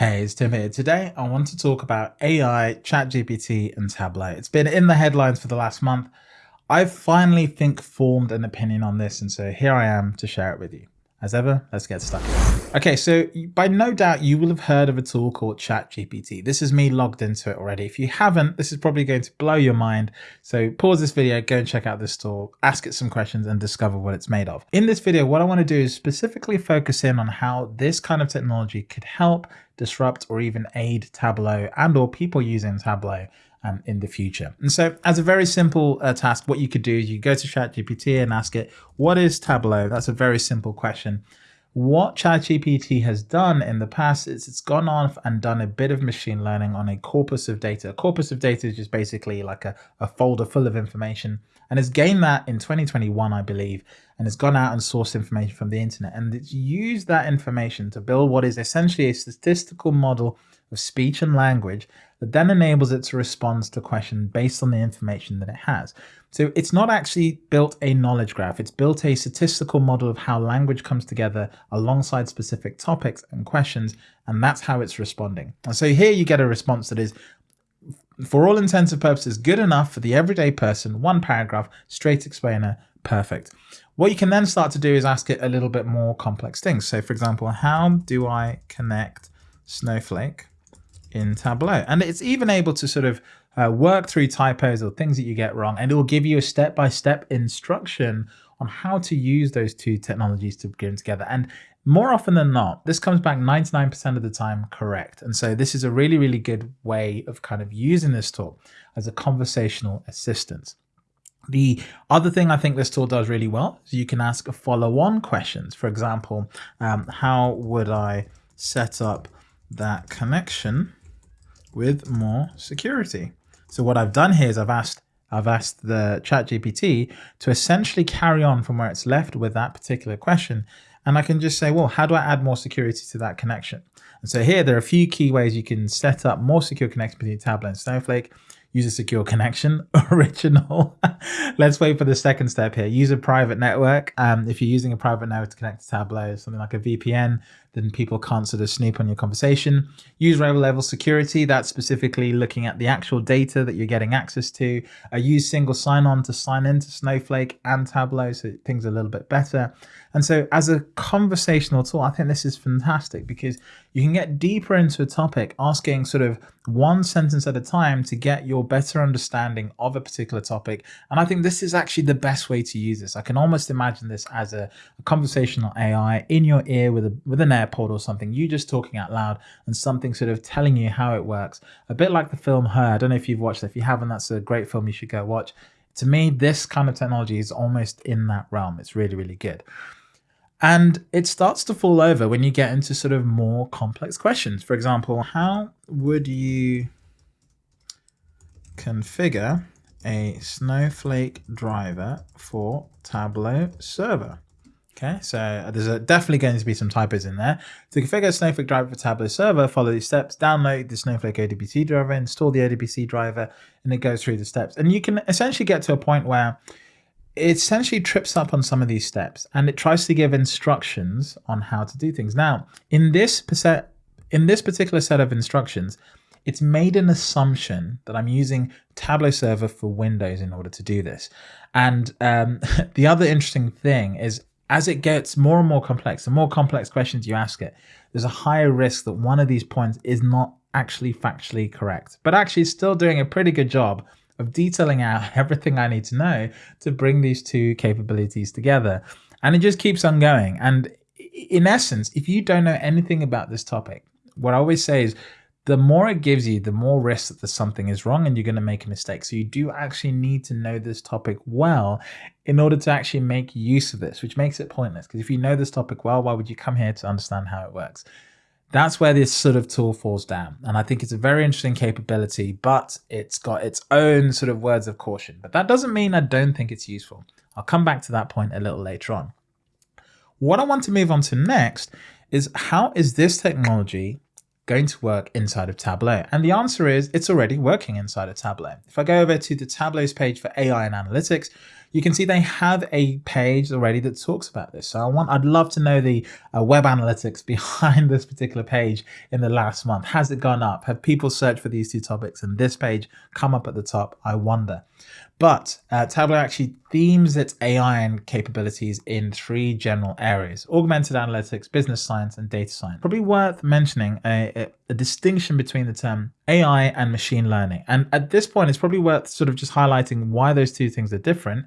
Hey, it's Tim here. Today, I want to talk about AI, ChatGPT, and Tableau. It's been in the headlines for the last month. I've finally think formed an opinion on this, and so here I am to share it with you. As ever, let's get stuck Okay, so by no doubt you will have heard of a tool called ChatGPT. This is me logged into it already. If you haven't, this is probably going to blow your mind. So pause this video, go and check out this tool, ask it some questions and discover what it's made of. In this video, what I want to do is specifically focus in on how this kind of technology could help disrupt or even aid Tableau and or people using Tableau um, in the future. And so as a very simple uh, task, what you could do is you go to ChatGPT and ask it, what is Tableau? That's a very simple question. What ChatGPT has done in the past is it's gone off and done a bit of machine learning on a corpus of data. A corpus of data is just basically like a, a folder full of information and it's gained that in 2021, I believe, and it's gone out and sourced information from the internet and it's used that information to build what is essentially a statistical model of speech and language that then enables it to respond to questions based on the information that it has. So it's not actually built a knowledge graph, it's built a statistical model of how language comes together alongside specific topics and questions, and that's how it's responding. And so here you get a response that is, for all intents and purposes, good enough for the everyday person, one paragraph, straight explainer, perfect. What you can then start to do is ask it a little bit more complex things. So for example, how do I connect Snowflake in Tableau. And it's even able to sort of uh, work through typos or things that you get wrong, and it will give you a step-by-step -step instruction on how to use those two technologies to bring together. And more often than not, this comes back 99% of the time correct. And so this is a really, really good way of kind of using this tool as a conversational assistant. The other thing I think this tool does really well is you can ask follow-on questions. For example, um, how would I set up that connection with more security. So what I've done here is I've asked I've asked the chat GPT to essentially carry on from where it's left with that particular question. And I can just say, well, how do I add more security to that connection? And so here, there are a few key ways you can set up more secure connection between Tableau and Snowflake use a secure connection, original. Let's wait for the second step here. Use a private network. Um, if you're using a private network to connect to Tableau, something like a VPN, then people can't sort of snoop on your conversation. Use row level security. That's specifically looking at the actual data that you're getting access to. Uh, use single sign-on to sign into Snowflake and Tableau, so things are a little bit better. And so as a conversational tool, I think this is fantastic because you can get deeper into a topic, asking sort of one sentence at a time to get your better understanding of a particular topic. And I think this is actually the best way to use this. I can almost imagine this as a, a conversational AI in your ear with a with an AirPod or something, you just talking out loud and something sort of telling you how it works. A bit like the film Her. I don't know if you've watched it. If you haven't, that's a great film you should go watch. To me, this kind of technology is almost in that realm. It's really, really good. And it starts to fall over when you get into sort of more complex questions. For example, how would you configure a Snowflake driver for Tableau server? Okay, so there's a, definitely going to be some typos in there. To configure a Snowflake driver for Tableau server, follow these steps, download the Snowflake ODBC driver, install the ODBC driver, and it goes through the steps. And you can essentially get to a point where it essentially trips up on some of these steps and it tries to give instructions on how to do things. Now, in this, in this particular set of instructions, it's made an assumption that I'm using Tableau Server for Windows in order to do this. And um, the other interesting thing is as it gets more and more complex, the more complex questions you ask it, there's a higher risk that one of these points is not actually factually correct, but actually still doing a pretty good job of detailing out everything I need to know to bring these two capabilities together. And it just keeps on going. And in essence, if you don't know anything about this topic, what I always say is the more it gives you, the more risk that something is wrong and you're going to make a mistake. So you do actually need to know this topic well in order to actually make use of this, which makes it pointless. Because if you know this topic well, why would you come here to understand how it works? That's where this sort of tool falls down. And I think it's a very interesting capability, but it's got its own sort of words of caution. But that doesn't mean I don't think it's useful. I'll come back to that point a little later on. What I want to move on to next is how is this technology going to work inside of Tableau? And the answer is it's already working inside of Tableau. If I go over to the Tableau's page for AI and analytics, you can see they have a page already that talks about this. So I want, I'd love to know the uh, web analytics behind this particular page in the last month. Has it gone up? Have people searched for these two topics and this page come up at the top? I wonder. But uh, Tableau actually themes its AI and capabilities in three general areas, augmented analytics, business science, and data science. Probably worth mentioning a, a, a, distinction between the term AI and machine learning. And at this point, it's probably worth sort of just highlighting why those two things are different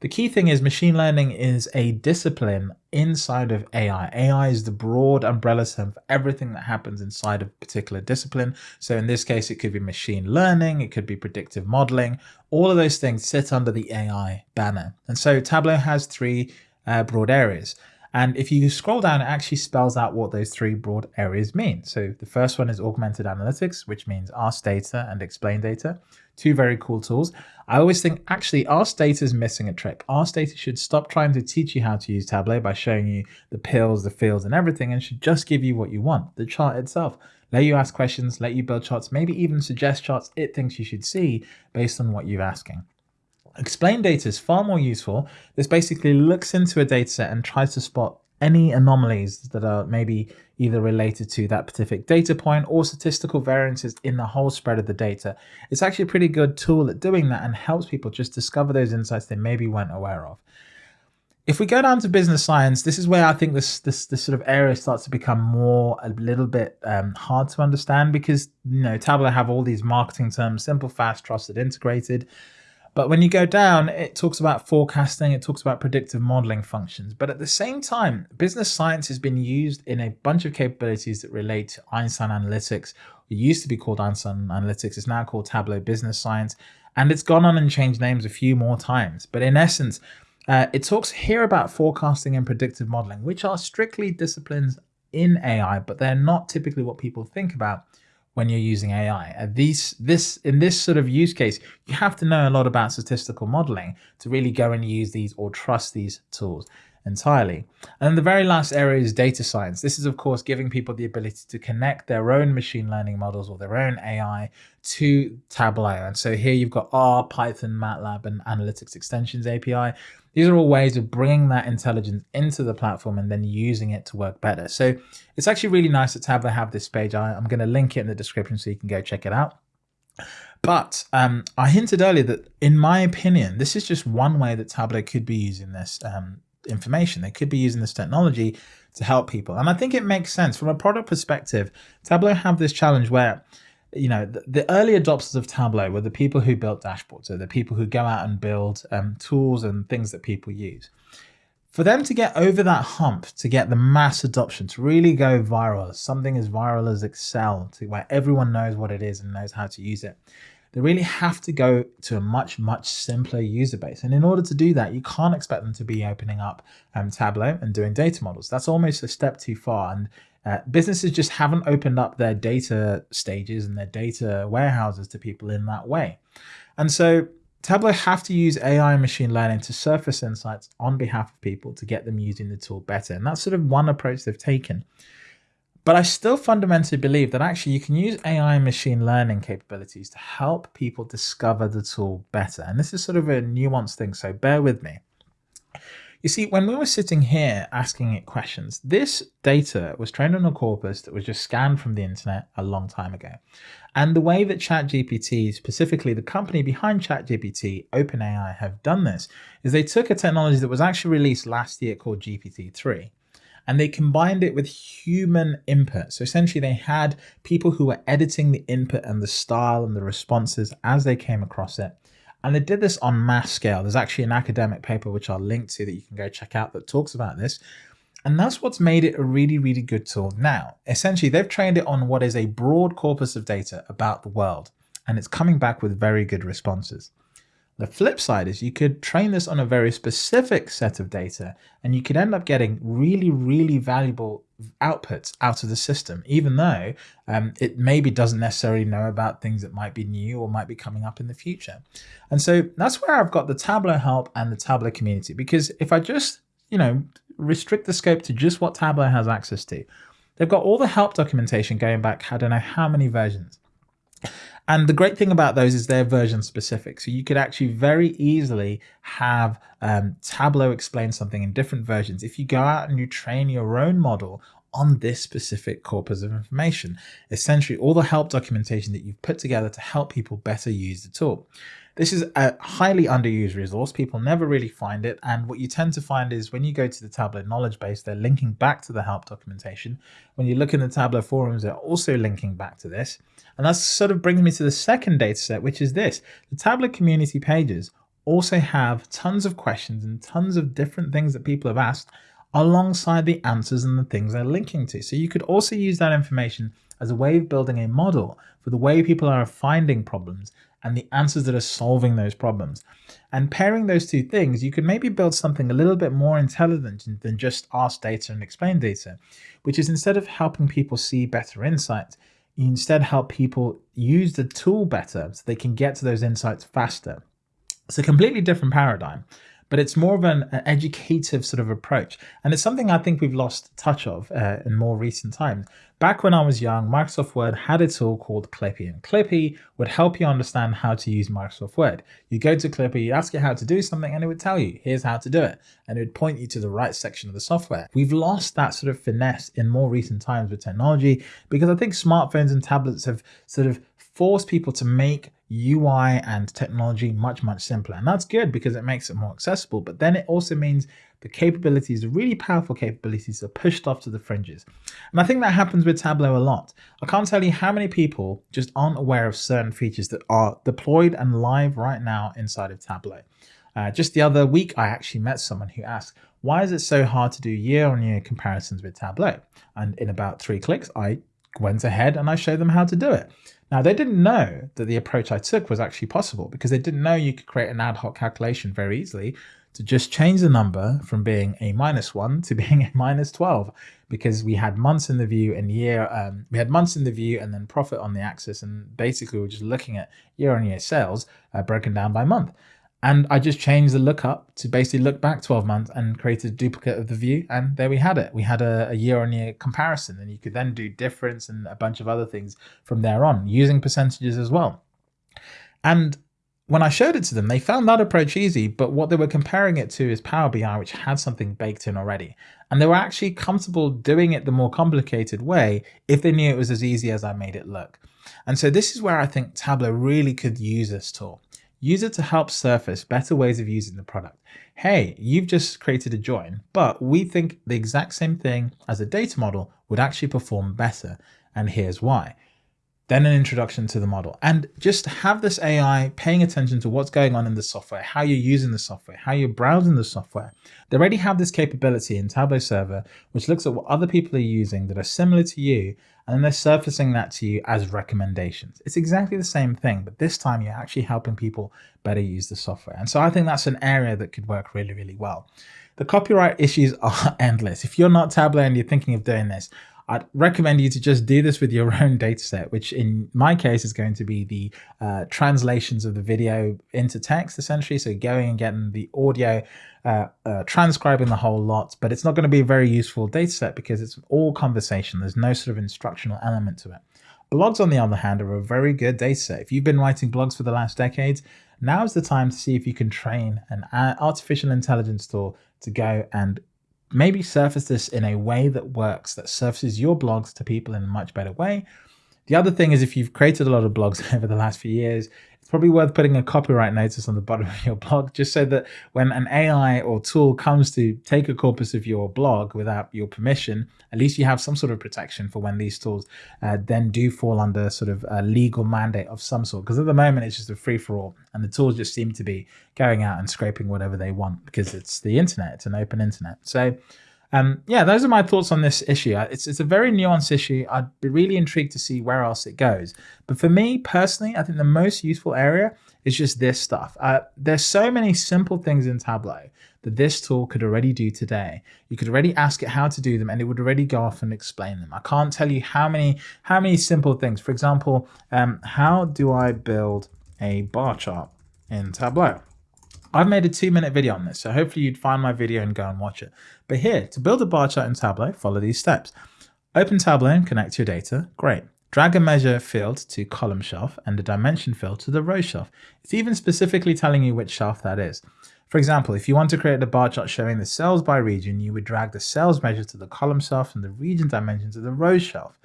the key thing is machine learning is a discipline inside of AI. AI is the broad umbrella term for everything that happens inside of a particular discipline. So in this case, it could be machine learning, it could be predictive modeling. All of those things sit under the AI banner. And so Tableau has three uh, broad areas. And if you scroll down, it actually spells out what those three broad areas mean. So the first one is augmented analytics, which means ask data and explain data. Two very cool tools. I always think actually Ask Data is missing a trick. Ask Data should stop trying to teach you how to use Tableau by showing you the pills, the fields and everything and should just give you what you want, the chart itself. Let you ask questions, let you build charts, maybe even suggest charts it thinks you should see based on what you're asking. Explain data is far more useful. This basically looks into a data set and tries to spot any anomalies that are maybe either related to that specific data point or statistical variances in the whole spread of the data. It's actually a pretty good tool at doing that and helps people just discover those insights they maybe weren't aware of. If we go down to business science, this is where I think this this, this sort of area starts to become more a little bit um, hard to understand because you know Tableau have all these marketing terms: simple, fast, trusted, integrated. But when you go down, it talks about forecasting, it talks about predictive modeling functions. But at the same time, business science has been used in a bunch of capabilities that relate to Einstein Analytics. It used to be called Einstein Analytics, it's now called Tableau Business Science. And it's gone on and changed names a few more times. But in essence, uh, it talks here about forecasting and predictive modeling, which are strictly disciplines in AI, but they're not typically what people think about when you're using AI. Uh, these, this, in this sort of use case, you have to know a lot about statistical modeling to really go and use these or trust these tools entirely. And the very last area is data science. This is, of course, giving people the ability to connect their own machine learning models or their own AI to Tableau. And so here you've got R, Python, MATLAB, and Analytics Extensions API. These are all ways of bringing that intelligence into the platform and then using it to work better. So it's actually really nice that Tableau have this page. I, am going to link it in the description so you can go check it out. But um, I hinted earlier that, in my opinion, this is just one way that Tableau could be using this um, information. They could be using this technology to help people. And I think it makes sense from a product perspective. Tableau have this challenge where you know, the, the, early adopters of Tableau were the people who built dashboards, so the people who go out and build um, tools and things that people use. For them to get over that hump, to get the mass adoption, to really go viral, something as viral as Excel, to where everyone knows what it is and knows how to use it, they really have to go to a much, much simpler user base. And in order to do that, you can't expect them to be opening up um, Tableau and doing data models. That's almost a step too far. And uh, businesses just haven't opened up their data stages and their data warehouses to people in that way. And so Tableau have to use AI and machine learning to surface insights on behalf of people to get them using the tool better. And that's sort of one approach they've taken. But I still fundamentally believe that actually you can use AI and machine learning capabilities to help people discover the tool better. And this is sort of a nuanced thing, so bear with me. You see, when we were sitting here asking it questions, this data was trained on a corpus that was just scanned from the internet a long time ago. And the way that ChatGPT, specifically the company behind ChatGPT, OpenAI, have done this is they took a technology that was actually released last year called GPT-3 and they combined it with human input. So essentially they had people who were editing the input and the style and the responses as they came across it. And they did this on mass scale. There's actually an academic paper which I'll link to that you can go check out that talks about this. And that's what's made it a really, really good tool. Now, essentially, they've trained it on what is a broad corpus of data about the world, and it's coming back with very good responses. The flip side is you could train this on a very specific set of data and you could end up getting really, really valuable outputs out of the system, even though um, it maybe doesn't necessarily know about things that might be new or might be coming up in the future. And so that's where I've got the Tableau help and the Tableau community, because if I just, you know, restrict the scope to just what Tableau has access to, they've got all the help documentation going back, I don't know how many versions. And the great thing about those is they're version specific. So you could actually very easily have um, Tableau explain something in different versions. If you go out and you train your own model on this specific corpus of information, essentially all the help documentation that you've put together to help people better use the tool. This is a highly underused resource. People never really find it. And what you tend to find is when you go to the Tableau knowledge base, they're linking back to the help documentation. When you look in the Tableau forums, they're also linking back to this. And that sort of brings me to the second data set, which is this. The Tableau community pages also have tons of questions and tons of different things that people have asked alongside the answers and the things they're linking to. So you could also use that information as a way of building a model for the way people are finding problems and the answers that are solving those problems. And pairing those two things, you could maybe build something a little bit more intelligent than just ask data and explain data, which is instead of helping people see better insights, you instead help people use the tool better so they can get to those insights faster. It's a completely different paradigm but it's more of an, an, educative sort of approach. And it's something I think we've lost touch of uh, in more recent times. Back when I was young, Microsoft Word had a tool called Clippy, and Clippy would help you understand how to use Microsoft Word. You go to Clippy, you ask it how to do something, and it would tell you, here's how to do it. And it would point you to the right section of the software. We've lost that sort of finesse in more recent times with technology because I think smartphones and tablets have sort of forced people to make UI and technology much, much simpler. And that's good because it makes it more accessible. But then it also means the capabilities, the really powerful capabilities are pushed off to the fringes. And I think that happens with Tableau a lot. I can't tell you how many people just aren't aware of certain features that are deployed and live right now inside of Tableau. Uh, just the other week, I actually met someone who asked, why is it so hard to do year-on-year -year comparisons with Tableau? And in about three clicks, I went ahead and I showed them how to do it. Now, they didn't know that the approach I took was actually possible because they didn't know you could create an ad hoc calculation very easily to just change the number from being a minus one to being a minus 12 because we had months in the view and year, um, we had months in the view and then profit on the axis. And basically we're just looking at year on year sales uh, broken down by month. And I just changed the lookup to basically look back 12 months and created a duplicate of the view. And there we had it. We had a, a year on year comparison and you could then do difference and a bunch of other things from there on using percentages as well. And when I showed it to them, they found that approach easy, but what they were comparing it to is Power BI, which had something baked in already. And they were actually comfortable doing it the more complicated way if they knew it was as easy as I made it look. And so this is where I think Tableau really could use this tool. Use it to help surface better ways of using the product. Hey, you've just created a join, but we think the exact same thing as a data model would actually perform better. And here's why then an introduction to the model and just have this AI paying attention to what's going on in the software, how you're using the software, how you're browsing the software. They already have this capability in Tableau Server, which looks at what other people are using that are similar to you, and they're surfacing that to you as recommendations. It's exactly the same thing, but this time you're actually helping people better use the software. And so I think that's an area that could work really, really well. The copyright issues are endless. If you're not Tableau and you're thinking of doing this, I'd recommend you to just do this with your own data set, which in my case is going to be the uh, translations of the video into text, essentially. So going and getting the audio, uh, uh, transcribing the whole lot, but it's not going to be a very useful data set because it's all conversation. There's no sort of instructional element to it. Blogs, on the other hand, are a very good data set. If you've been writing blogs for the last decades, now is the time to see if you can train an uh, artificial intelligence tool to go and maybe surface this in a way that works, that surfaces your blogs to people in a much better way. The other thing is if you've created a lot of blogs over the last few years, it's probably worth putting a copyright notice on the bottom of your blog, just so that when an AI or tool comes to take a corpus of your blog without your permission, at least you have some sort of protection for when these tools uh, then do fall under sort of a legal mandate of some sort. Because at the moment, it's just a free for all, and the tools just seem to be going out and scraping whatever they want because it's the internet, it's an open internet. So um, yeah, those are my thoughts on this issue. It's, it's a very nuanced issue. I'd be really intrigued to see where else it goes. But for me personally, I think the most useful area is just this stuff. Uh, there's so many simple things in Tableau that this tool could already do today. You could already ask it how to do them and it would already go off and explain them. I can't tell you how many, how many simple things. For example, um, how do I build a bar chart in Tableau? I've made a two minute video on this, so hopefully you'd find my video and go and watch it. But here, to build a bar chart in Tableau, follow these steps. Open Tableau and connect your data. Great. drag a measure field to column shelf and the dimension field to the row shelf. It's even specifically telling you which shelf that is. For example, if you want to create a bar chart showing the sales by region, you would drag the sales measure to the column shelf and the region dimension to the row shelf.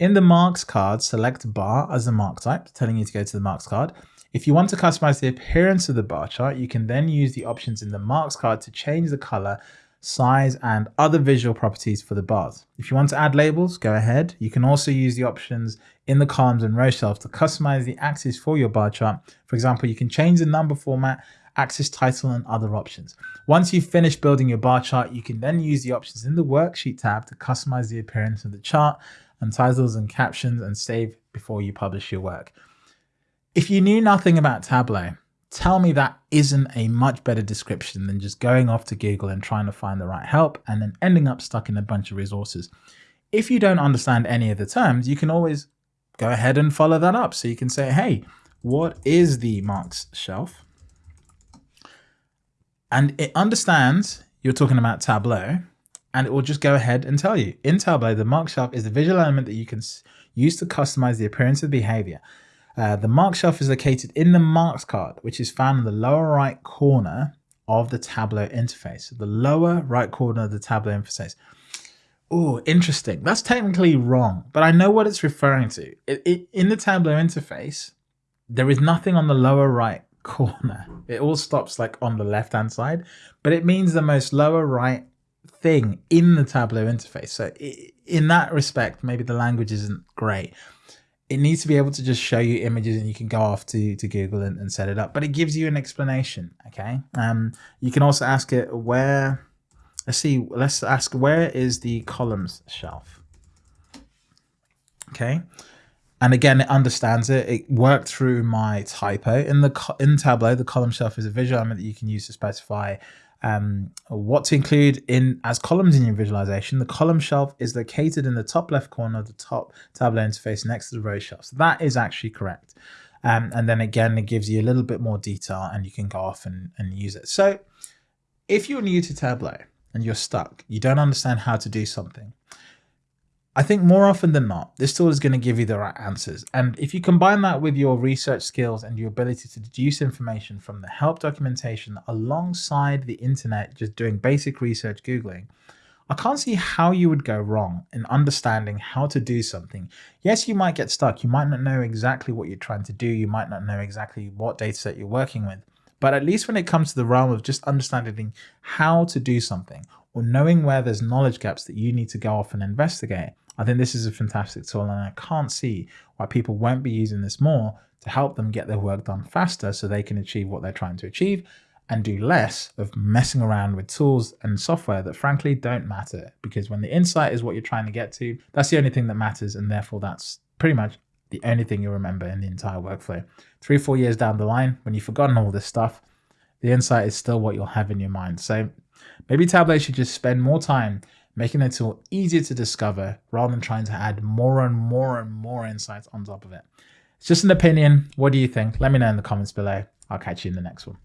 In the marks card, select bar as the mark type, telling you to go to the marks card. If you want to customize the appearance of the bar chart, you can then use the options in the marks card to change the color, size, and other visual properties for the bars. If you want to add labels, go ahead. You can also use the options in the columns and row shelves to customize the axis for your bar chart. For example, you can change the number format, axis title, and other options. Once you've finished building your bar chart, you can then use the options in the worksheet tab to customize the appearance of the chart and titles and captions and save before you publish your work. If you knew nothing about Tableau, tell me that isn't a much better description than just going off to Google and trying to find the right help and then ending up stuck in a bunch of resources. If you don't understand any of the terms, you can always go ahead and follow that up. So you can say, hey, what is the marks shelf? And it understands you're talking about Tableau and it will just go ahead and tell you. In Tableau, the mark shelf is the visual element that you can use to customize the appearance of behavior. Uh, the mark shelf is located in the marks card, which is found in the lower right corner of the Tableau interface. The lower right corner of the Tableau interface. Oh, interesting. That's technically wrong, but I know what it's referring to. It, it, in the Tableau interface, there is nothing on the lower right corner. It all stops like on the left hand side, but it means the most lower right thing in the Tableau interface. So in that respect, maybe the language isn't great it needs to be able to just show you images and you can go off to, to Google and, and set it up, but it gives you an explanation. Okay. Um, you can also ask it where, let's see, let's ask where is the columns shelf? Okay. And again, it understands it. It worked through my typo in the in Tableau. The column shelf is a visual element that you can use to specify um, what to include in as columns in your visualization. The column shelf is located in the top left corner of the top Tableau interface next to the row shelf. So that is actually correct. Um, and then again, it gives you a little bit more detail and you can go off and, and use it. So if you're new to Tableau and you're stuck, you don't understand how to do something, I think more often than not, this tool is going to give you the right answers. And if you combine that with your research skills and your ability to deduce information from the help documentation alongside the internet, just doing basic research, Googling, I can't see how you would go wrong in understanding how to do something. Yes, you might get stuck. You might not know exactly what you're trying to do. You might not know exactly what data set you're working with. But at least when it comes to the realm of just understanding how to do something or knowing where there's knowledge gaps that you need to go off and investigate, I think this is a fantastic tool and I can't see why people won't be using this more to help them get their work done faster so they can achieve what they're trying to achieve and do less of messing around with tools and software that frankly don't matter because when the insight is what you're trying to get to, that's the only thing that matters and therefore that's pretty much the only thing you'll remember in the entire workflow. Three, four years down the line, when you've forgotten all this stuff, the insight is still what you'll have in your mind. So maybe Tableau should just spend more time making the tool easier to discover rather than trying to add more and more and more insights on top of it. It's just an opinion. What do you think? Let me know in the comments below. I'll catch you in the next one.